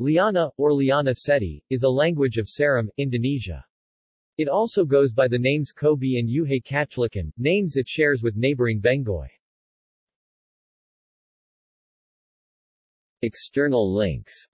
Liana, or Liana Seti, is a language of Seram, Indonesia. It also goes by the names Kobi and Yuhe Kachlikan, names it shares with neighboring Benggoi. External links